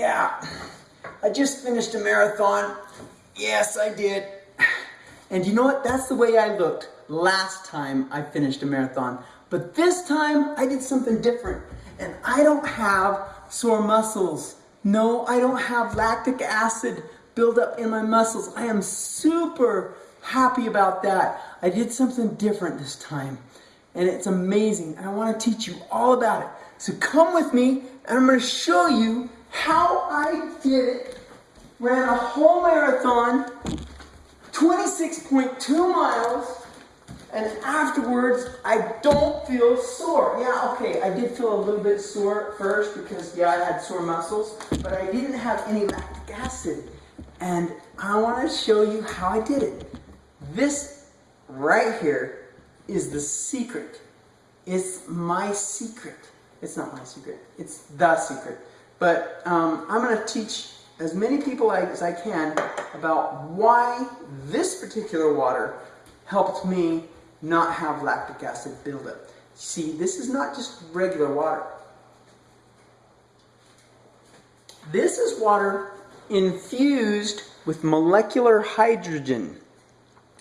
Yeah, I just finished a marathon. Yes, I did. And you know what? That's the way I looked last time I finished a marathon. But this time I did something different. And I don't have sore muscles. No, I don't have lactic acid buildup in my muscles. I am super happy about that. I did something different this time. And it's amazing. And I want to teach you all about it. So come with me and I'm going to show you how I did it. Ran a whole marathon, 26.2 miles, and afterwards I don't feel sore. Yeah, okay, I did feel a little bit sore at first because, yeah, I had sore muscles, but I didn't have any lactic acid. And I want to show you how I did it. This right here is the secret. It's my secret. It's not my secret. It's the secret. But um, I'm going to teach as many people as I can about why this particular water helped me not have lactic acid buildup. See, this is not just regular water. This is water infused with molecular hydrogen.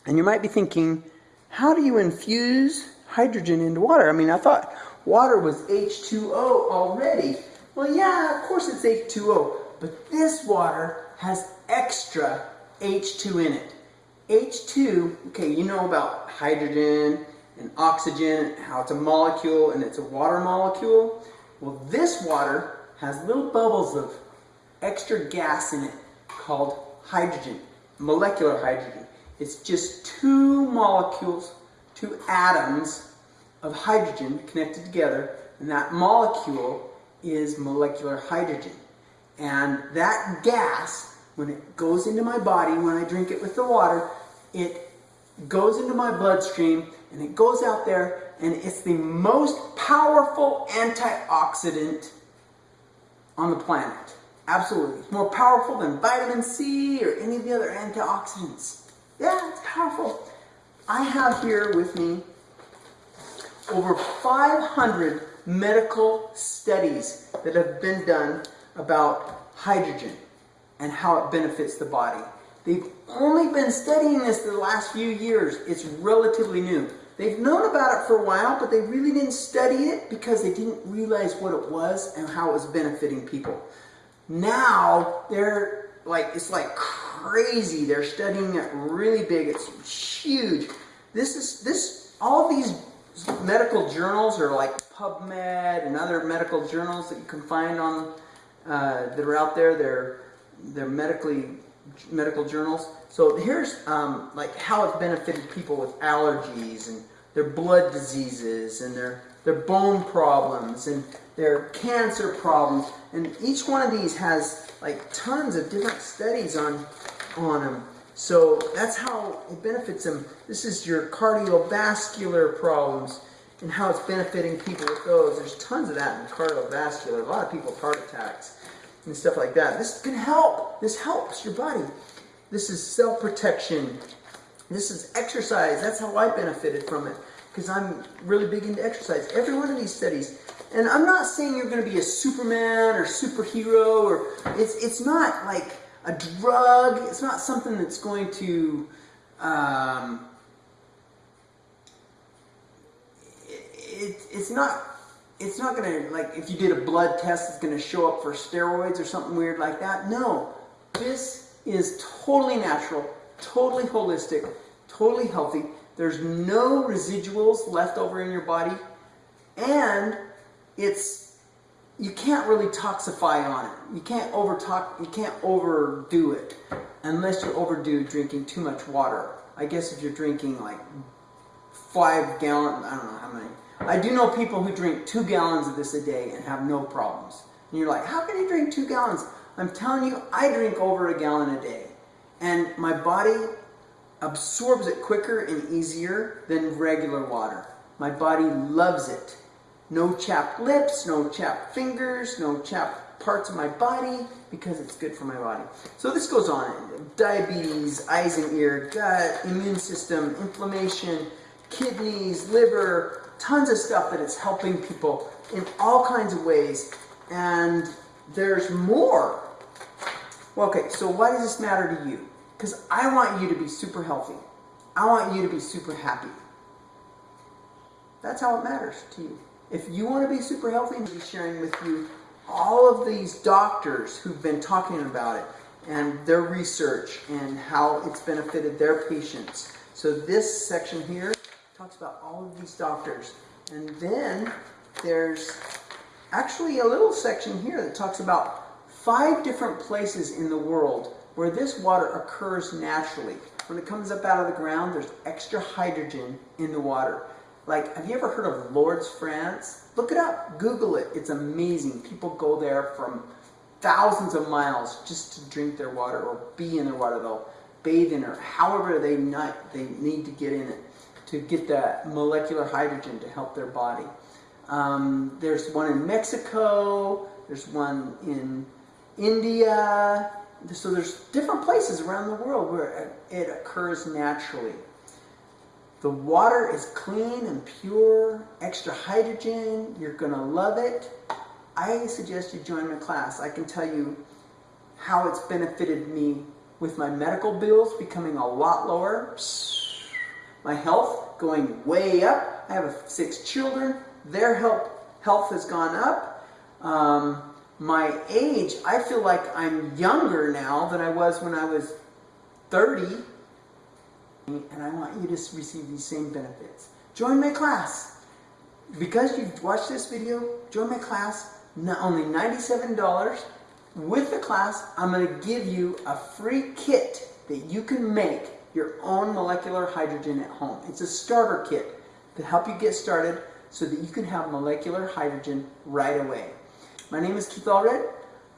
And you might be thinking, how do you infuse hydrogen into water? I mean, I thought water was H2O already. Well, yeah, of course it's H2O, but this water has extra H2 in it. H2, okay, you know about hydrogen and oxygen, how it's a molecule and it's a water molecule. Well, this water has little bubbles of extra gas in it called hydrogen, molecular hydrogen. It's just two molecules, two atoms of hydrogen connected together, and that molecule is molecular hydrogen. And that gas, when it goes into my body, when I drink it with the water, it goes into my bloodstream and it goes out there and it's the most powerful antioxidant on the planet. Absolutely. It's more powerful than vitamin C or any of the other antioxidants. Yeah, it's powerful. I have here with me over 500 medical studies that have been done about hydrogen and how it benefits the body. They've only been studying this the last few years. It's relatively new. They've known about it for a while, but they really didn't study it because they didn't realize what it was and how it was benefiting people. Now, they're like, it's like crazy. They're studying it really big. It's huge. This is, this, all these medical journals are like PubMed and other medical journals that you can find on uh, that are out there. They're they're medically medical journals. So here's um, like how it's benefited people with allergies and their blood diseases and their their bone problems and their cancer problems. And each one of these has like tons of different studies on on them. So that's how it benefits them. This is your cardiovascular problems and how it's benefiting people with those. There's tons of that in cardiovascular. A lot of people heart attacks and stuff like that. This can help. This helps your body. This is self-protection. This is exercise. That's how I benefited from it because I'm really big into exercise. Every one of these studies. And I'm not saying you're going to be a Superman or superhero or it's it's not like a drug. It's not something that's going to um, it, it's not it's not going to, like, if you did a blood test, it's going to show up for steroids or something weird like that. No. This is totally natural, totally holistic, totally healthy. There's no residuals left over in your body. And it's, you can't really toxify on it. You can't over talk, you can't overdo it unless you overdo drinking too much water. I guess if you're drinking like five gallon, I don't know how many, I do know people who drink two gallons of this a day and have no problems. And you're like, how can you drink two gallons? I'm telling you, I drink over a gallon a day. And my body absorbs it quicker and easier than regular water. My body loves it. No chapped lips, no chapped fingers, no chapped parts of my body because it's good for my body. So this goes on. Diabetes, eyes and ear, gut, immune system, inflammation, kidneys, liver, tons of stuff that it's helping people in all kinds of ways. And there's more. Well, okay, so why does this matter to you? Because I want you to be super healthy. I want you to be super happy. That's how it matters to you. If you want to be super healthy, I'll be sharing with you all of these doctors who've been talking about it and their research and how it's benefited their patients. So this section here talks about all of these doctors. And then there's actually a little section here that talks about five different places in the world where this water occurs naturally. When it comes up out of the ground, there's extra hydrogen in the water. Like, have you ever heard of Lourdes, France? Look it up, Google it. It's amazing. People go there from thousands of miles just to drink their water or be in their water. They'll bathe in it, however they, not, they need to get in it to get that molecular hydrogen to help their body. Um, there's one in Mexico, there's one in India, so there's different places around the world where it occurs naturally. The water is clean and pure, extra hydrogen, you're going to love it. I suggest you join my class. I can tell you how it's benefited me with my medical bills becoming a lot lower, my health going way up. I have six children, their health, health has gone up. Um, my age, I feel like I'm younger now than I was when I was 30 and I want you to receive these same benefits. Join my class. Because you've watched this video, join my class, not only $97. With the class, I'm going to give you a free kit that you can make your own molecular hydrogen at home. It's a starter kit to help you get started so that you can have molecular hydrogen right away. My name is Keith Allred.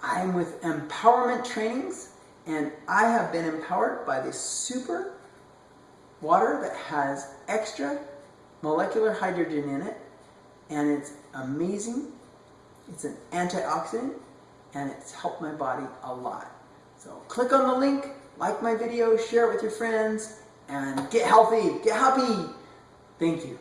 I'm with Empowerment Trainings and I have been empowered by this super water that has extra molecular hydrogen in it and it's amazing. It's an antioxidant and it's helped my body a lot. So click on the link, like my video, share it with your friends, and get healthy, get happy. Thank you.